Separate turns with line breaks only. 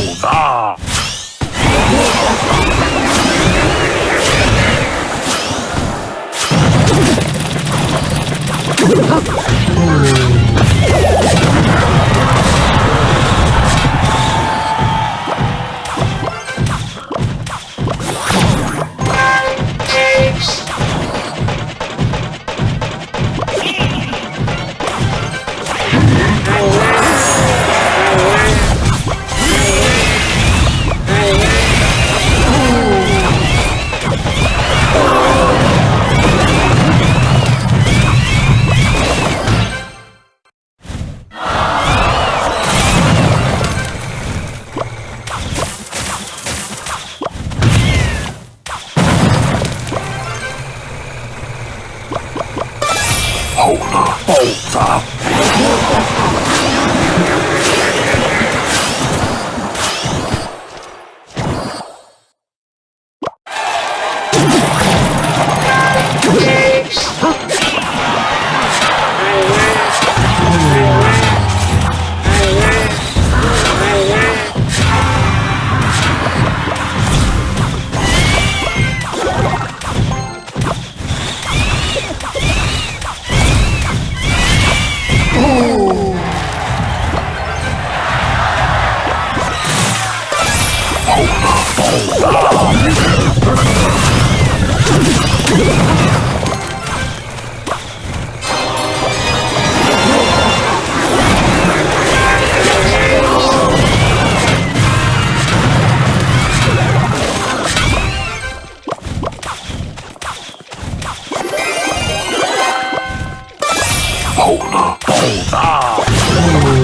狗子。 아!